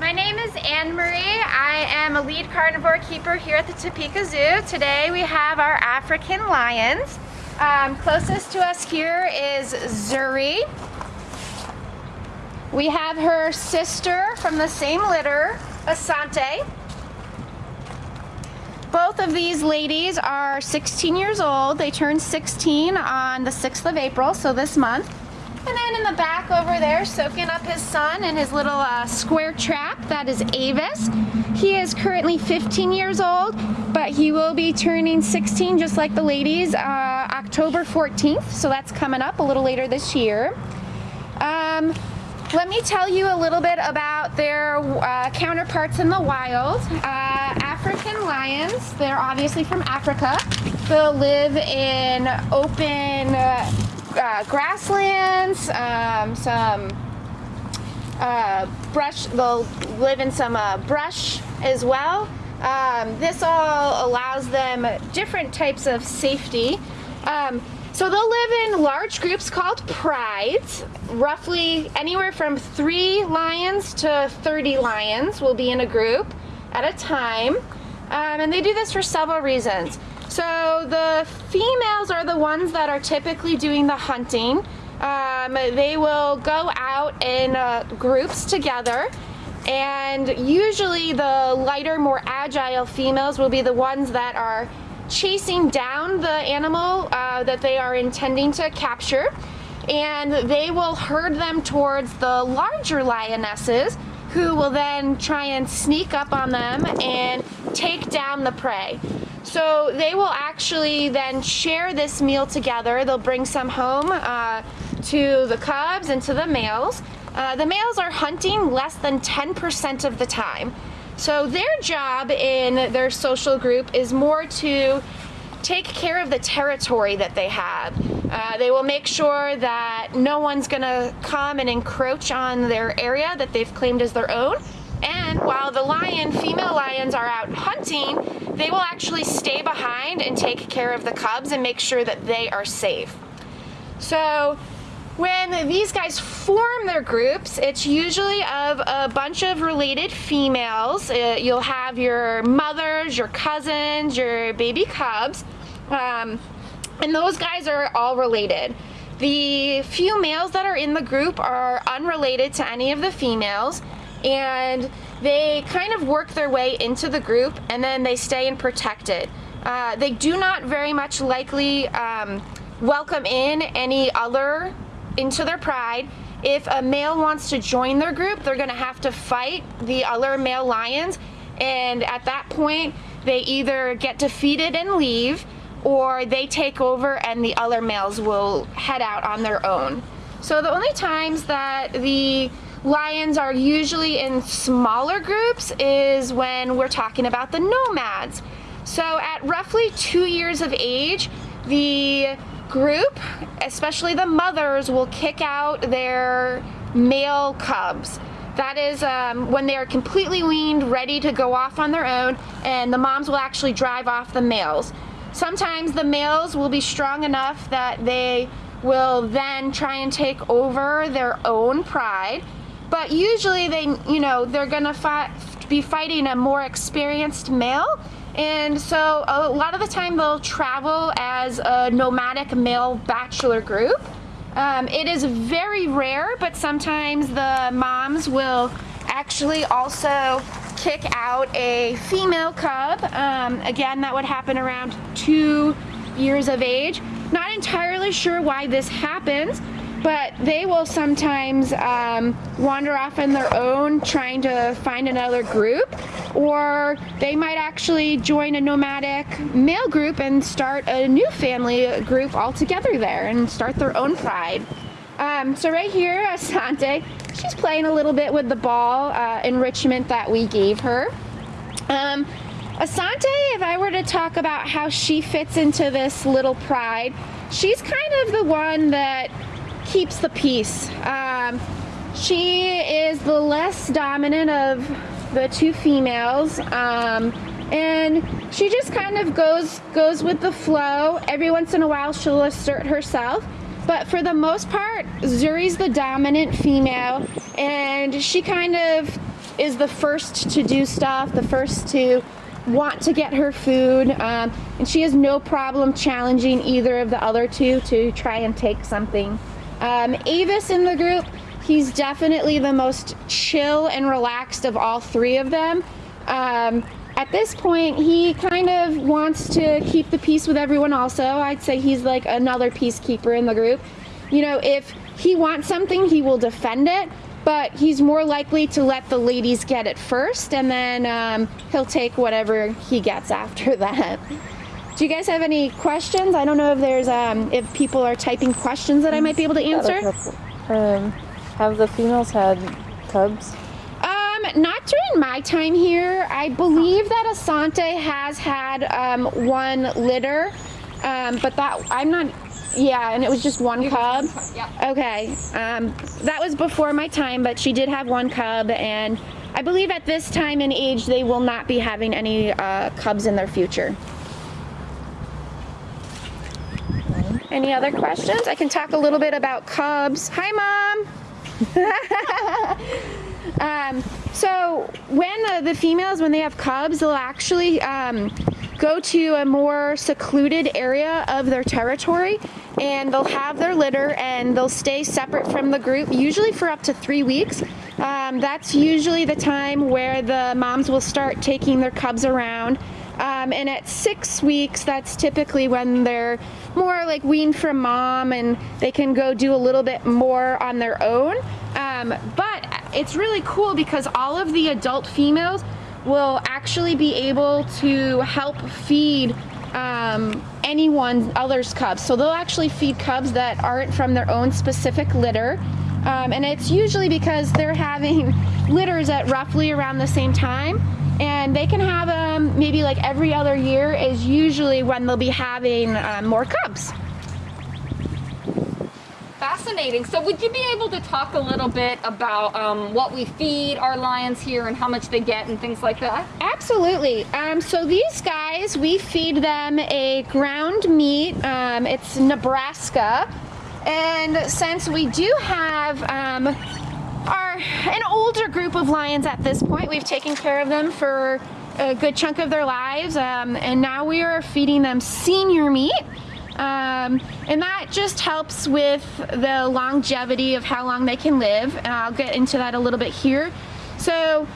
My name is Anne Marie. I am a lead carnivore keeper here at the Topeka Zoo. Today we have our African lions. Um, closest to us here is Zuri. We have her sister from the same litter, Asante. Both of these ladies are 16 years old. They turned 16 on the 6th of April, so this month. And then in the back over there, soaking up his sun in his little uh, square trap, that is Avus. He is currently 15 years old, but he will be turning 16 just like the ladies uh, October 14th, so that's coming up a little later this year. Um, let me tell you a little bit about their uh, counterparts in the wild. Uh, African lions, they're obviously from Africa. They'll live in open uh, uh, grasslands, um, some uh, brush, they'll live in some uh, brush as well. Um, this all allows them different types of safety. Um, so they'll live in large groups called prides. Roughly anywhere from three lions to 30 lions will be in a group at a time. Um, and they do this for several reasons. So the females are the ones that are typically doing the hunting. Um, they will go out in uh, groups together and usually the lighter, more agile females will be the ones that are chasing down the animal uh, that they are intending to capture and they will herd them towards the larger lionesses who will then try and sneak up on them and take down the prey. So they will actually then share this meal together. They'll bring some home uh, to the cubs and to the males. Uh, the males are hunting less than 10% of the time. So their job in their social group is more to take care of the territory that they have. Uh, they will make sure that no one's gonna come and encroach on their area that they've claimed as their own. And while the lion, female lions are out hunting, they will actually stay behind and take care of the cubs and make sure that they are safe. So when these guys form their groups, it's usually of a bunch of related females. Uh, you'll have your mothers, your cousins, your baby cubs, um, and those guys are all related. The few males that are in the group are unrelated to any of the females, and they kind of work their way into the group and then they stay and protect it. Uh, they do not very much likely um, welcome in any other into their pride. If a male wants to join their group, they're gonna have to fight the other male lions and at that point they either get defeated and leave or they take over and the other males will head out on their own. So the only times that the lions are usually in smaller groups is when we're talking about the nomads. So at roughly two years of age, the group, especially the mothers, will kick out their male cubs. That is um, when they are completely weaned, ready to go off on their own, and the moms will actually drive off the males. Sometimes the males will be strong enough that they will then try and take over their own pride but usually they, you know, they're gonna be fighting a more experienced male. And so a lot of the time they'll travel as a nomadic male bachelor group. Um, it is very rare, but sometimes the moms will actually also kick out a female cub. Um, again, that would happen around two years of age. Not entirely sure why this happens, but they will sometimes um, wander off on their own trying to find another group or they might actually join a nomadic male group and start a new family group all together there and start their own pride. Um, so right here, Asante, she's playing a little bit with the ball uh, enrichment that we gave her. Um, Asante, if I were to talk about how she fits into this little pride, she's kind of the one that keeps the peace. Um, she is the less dominant of the two females. Um, and she just kind of goes goes with the flow. Every once in a while she'll assert herself. But for the most part, Zuri's the dominant female and she kind of is the first to do stuff, the first to want to get her food, um, and she has no problem challenging either of the other two to try and take something. Um, Avus in the group, he's definitely the most chill and relaxed of all three of them. Um, at this point, he kind of wants to keep the peace with everyone also. I'd say he's like another peacekeeper in the group. You know, if he wants something, he will defend it, but he's more likely to let the ladies get it first and then um, he'll take whatever he gets after that. Do you guys have any questions? I don't know if there's um, if people are typing questions that I might be able to answer. Um, have the females had cubs? Um, not during my time here. I believe that Asante has had um, one litter, um, but that I'm not. Yeah, and it was just one cub. Yeah. Okay, um, that was before my time, but she did have one cub, and I believe at this time and age they will not be having any uh, cubs in their future. Any other questions? I can talk a little bit about cubs. Hi, mom. um, so when uh, the females, when they have cubs, they'll actually um, go to a more secluded area of their territory and they'll have their litter and they'll stay separate from the group, usually for up to three weeks. Um, that's usually the time where the moms will start taking their cubs around. Um, and at six weeks, that's typically when they're more like weaned from mom and they can go do a little bit more on their own. Um, but it's really cool because all of the adult females will actually be able to help feed um, anyone other's cubs. So they'll actually feed cubs that aren't from their own specific litter. Um, and it's usually because they're having litters at roughly around the same time and they can have them maybe like every other year is usually when they'll be having um, more cubs. Fascinating. So would you be able to talk a little bit about um, what we feed our lions here and how much they get and things like that? Absolutely. Um, so these guys, we feed them a ground meat. Um, it's Nebraska. And since we do have um, an older group of lions at this point. We've taken care of them for a good chunk of their lives, um, and now we are feeding them senior meat. Um, and that just helps with the longevity of how long they can live. And I'll get into that a little bit here. So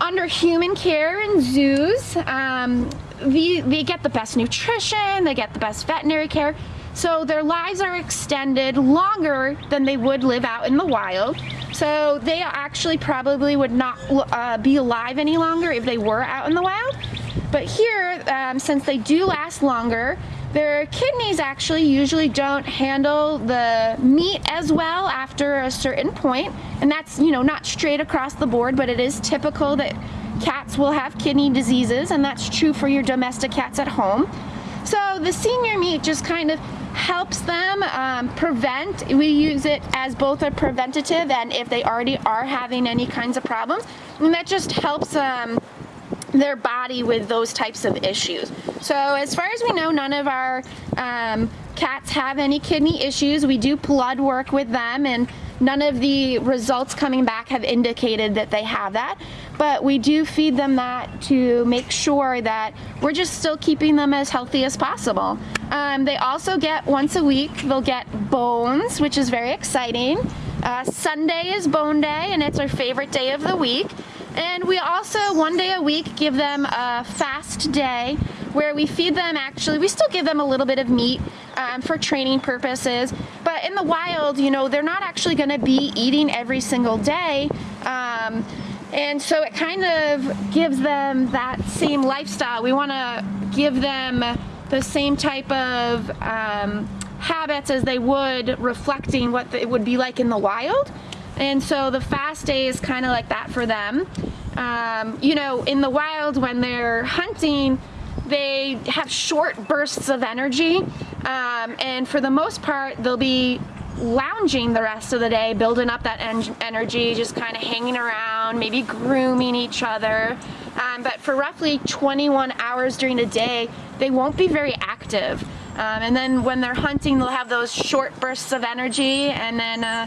under human care in zoos, um, the, they get the best nutrition, they get the best veterinary care. So their lives are extended longer than they would live out in the wild. So they actually probably would not uh, be alive any longer if they were out in the wild. But here, um, since they do last longer, their kidneys actually usually don't handle the meat as well after a certain point. And that's, you know, not straight across the board, but it is typical that cats will have kidney diseases and that's true for your domestic cats at home. So the senior meat just kind of helps them um, prevent. We use it as both a preventative and if they already are having any kinds of problems. And that just helps um, their body with those types of issues. So as far as we know, none of our um, cats have any kidney issues. We do blood work with them and none of the results coming back have indicated that they have that but we do feed them that to make sure that we're just still keeping them as healthy as possible. Um, they also get once a week, they'll get bones, which is very exciting. Uh, Sunday is bone day and it's our favorite day of the week. And we also, one day a week, give them a fast day where we feed them actually, we still give them a little bit of meat um, for training purposes, but in the wild, you know, they're not actually gonna be eating every single day. Um, and so it kind of gives them that same lifestyle. We want to give them the same type of um, habits as they would reflecting what it would be like in the wild. And so the fast day is kind of like that for them. Um, you know, in the wild when they're hunting, they have short bursts of energy. Um, and for the most part, they'll be lounging the rest of the day, building up that en energy, just kind of hanging around, maybe grooming each other. Um, but for roughly 21 hours during the day, they won't be very active. Um, and then when they're hunting, they'll have those short bursts of energy and then uh,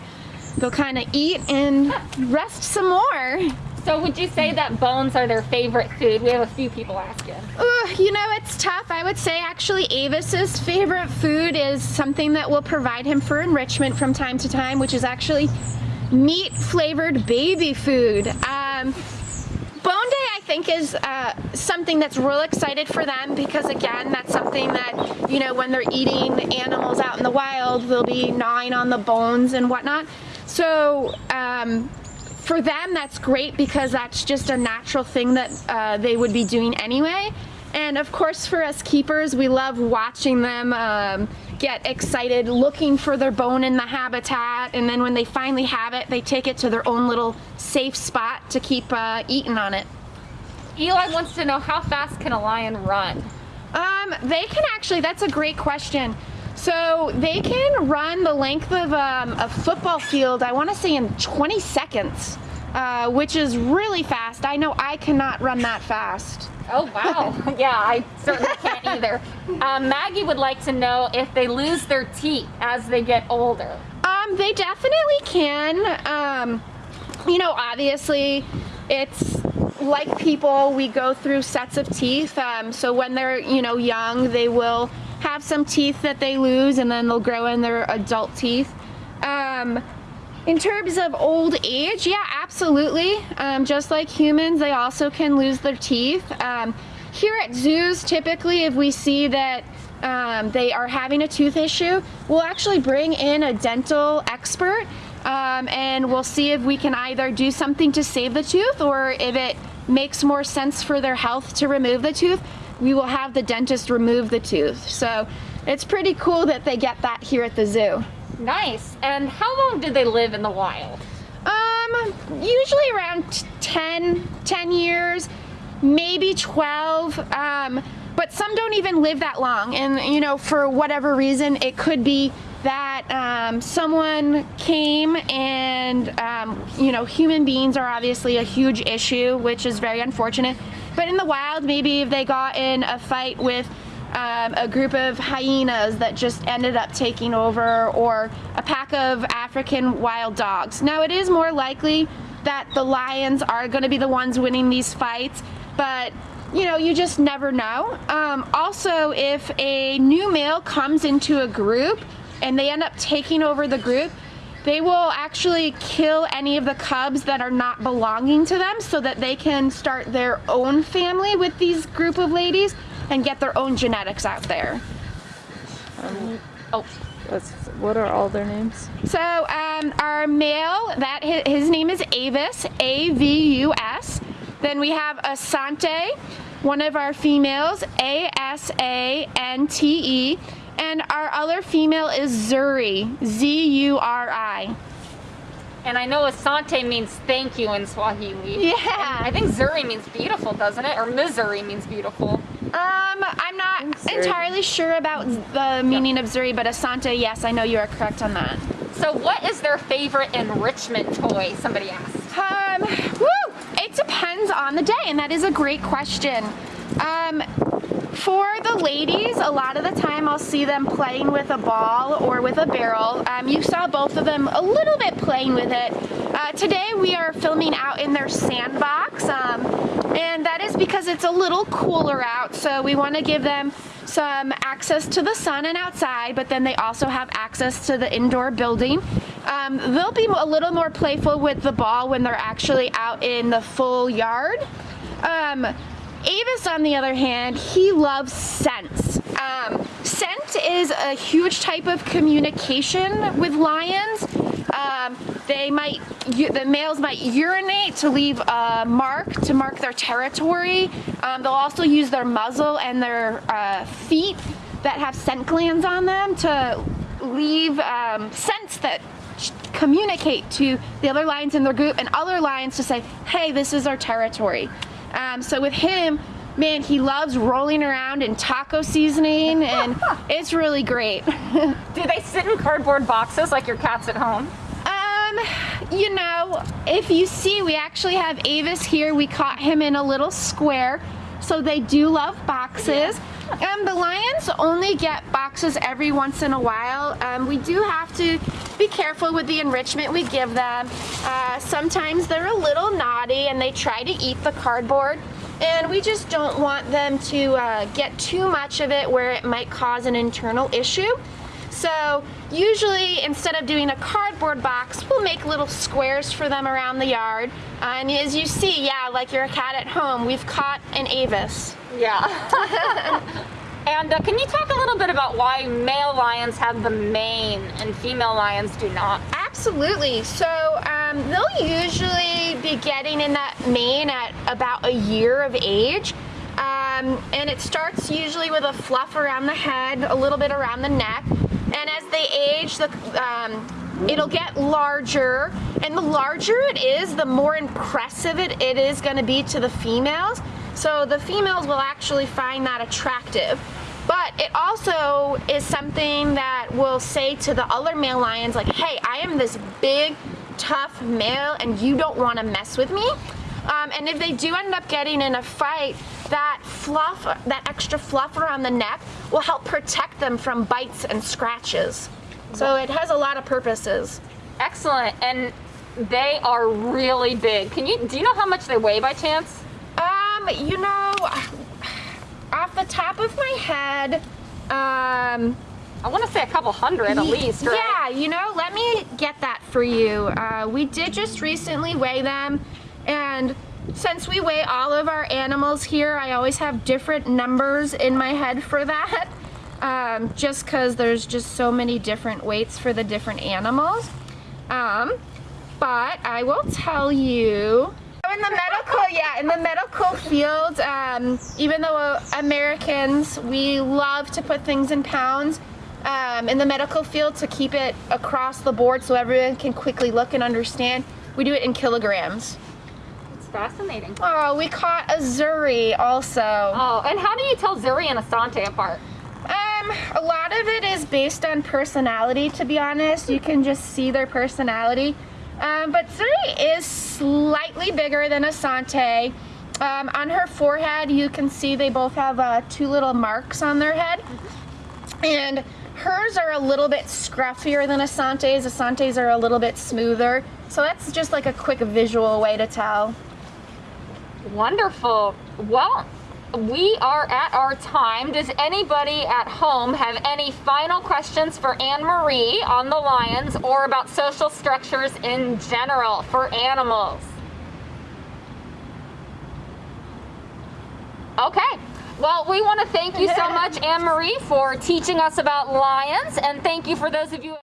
they'll kind of eat and rest some more. So would you say that bones are their favorite food? We have a few people asking. Ugh, you know, it's tough. I would say actually Avus's favorite food is something that will provide him for enrichment from time to time, which is actually meat flavored baby food. Um, Bone Day, I think, is uh, something that's real excited for them because, again, that's something that, you know, when they're eating animals out in the wild, they'll be gnawing on the bones and whatnot. So, um, for them, that's great because that's just a natural thing that uh, they would be doing anyway. And of course, for us keepers, we love watching them um, get excited, looking for their bone in the habitat. And then when they finally have it, they take it to their own little safe spot to keep uh, eating on it. Eli wants to know how fast can a lion run? Um, they can actually, that's a great question. So they can run the length of um, a football field, I want to say in 20 seconds, uh, which is really fast. I know I cannot run that fast. Oh wow! yeah, I certainly can't either. Um, Maggie would like to know if they lose their teeth as they get older. Um, they definitely can. Um, you know, obviously, it's like people, we go through sets of teeth. Um, so when they're, you know, young, they will have some teeth that they lose and then they'll grow in their adult teeth. Um, in terms of old age, yeah, absolutely. Um, just like humans, they also can lose their teeth. Um, here at zoos, typically, if we see that um, they are having a tooth issue, we'll actually bring in a dental expert um, and we'll see if we can either do something to save the tooth or if it makes more sense for their health to remove the tooth, we will have the dentist remove the tooth. So it's pretty cool that they get that here at the zoo. Nice. And how long did they live in the wild? Um, usually around 10, 10 years, maybe 12. Um, but some don't even live that long. And, you know, for whatever reason, it could be that um, someone came and, um, you know, human beings are obviously a huge issue, which is very unfortunate. But in the wild, maybe if they got in a fight with um, a group of hyenas that just ended up taking over, or a pack of African wild dogs. Now, it is more likely that the lions are going to be the ones winning these fights, but you know, you just never know. Um, also, if a new male comes into a group and they end up taking over the group, they will actually kill any of the cubs that are not belonging to them so that they can start their own family with these group of ladies and get their own genetics out there. Oh, what are all their names? So um, our male, that his, his name is Avus, A-V-U-S. Then we have Asante, one of our females, A-S-A-N-T-E. And our other female is Zuri, Z-U-R-I. and I know Asante means thank you in Swahili. Yeah. I think Zuri means beautiful, doesn't it? Or Missouri means beautiful. Um, I'm not entirely sure about the meaning of Zuri, but Asante, yes, I know you are correct on that. So what is their favorite enrichment toy? Somebody asked. Um, woo! It depends on the day, and that is a great question. Um, for the ladies, a lot of the time I'll see them playing with a ball or with a barrel. Um, you saw both of them a little bit playing with it. Uh, today we are filming out in their sandbox, um, and that is because it's a little cooler out, so we want to give them some access to the sun and outside, but then they also have access to the indoor building. Um, they'll be a little more playful with the ball when they're actually out in the full yard. Um, Avus, on the other hand, he loves scents. Um, scent is a huge type of communication with lions. Um, they might, the males might urinate to leave a mark, to mark their territory. Um, they'll also use their muzzle and their uh, feet that have scent glands on them to leave um, scents that communicate to the other lions in their group and other lions to say, hey, this is our territory. Um, so with him, man, he loves rolling around in taco seasoning and it's really great. Do they sit in cardboard boxes like your cats at home? Um, you know, if you see, we actually have Avus here. We caught him in a little square. So they do love boxes. Um, the lions only get boxes every once in a while. Um, we do have to be careful with the enrichment we give them. Uh, sometimes they're a little naughty and they try to eat the cardboard. And we just don't want them to uh, get too much of it where it might cause an internal issue. So usually instead of doing a cardboard box, we'll make little squares for them around the yard. Uh, and as you see, yeah, like you're a cat at home, we've caught an Avus. Yeah. and uh, can you talk a little bit about why male lions have the mane and female lions do not? Absolutely. So um, they'll usually be getting in that mane at about a year of age. Um, and it starts usually with a fluff around the head, a little bit around the neck. And as they age, the, um, it'll get larger. And the larger it is, the more impressive it, it is going to be to the females. So the females will actually find that attractive. But it also is something that will say to the other male lions, like, hey, I am this big, tough male, and you don't want to mess with me. Um, and if they do end up getting in a fight, that fluff, that extra fluff around the neck will help protect them from bites and scratches. So it has a lot of purposes. Excellent. And they are really big. Can you do you know how much they weigh by chance? Um, you know, off the top of my head, um, I want to say a couple hundred at least, right? Yeah, you know, let me get that for you. Uh, we did just recently weigh them, and since we weigh all of our animals here, I always have different numbers in my head for that. Um, just because there's just so many different weights for the different animals. Um, but I will tell you in the medical, yeah, in the medical field, um, even though Americans, we love to put things in pounds, um, in the medical field to keep it across the board so everyone can quickly look and understand, we do it in kilograms. Fascinating. Oh, we caught a Zuri also. Oh, and how do you tell Zuri and Asante apart? Um, a lot of it is based on personality, to be honest. You can just see their personality. Um, but Zuri is slightly bigger than Asante. Um, on her forehead, you can see they both have uh, two little marks on their head. And hers are a little bit scruffier than Asante's. Asante's are a little bit smoother. So that's just like a quick visual way to tell. Wonderful. Well, we are at our time. Does anybody at home have any final questions for Anne Marie on the lions or about social structures in general for animals? Okay. Well, we want to thank you so much, Anne Marie, for teaching us about lions, and thank you for those of you.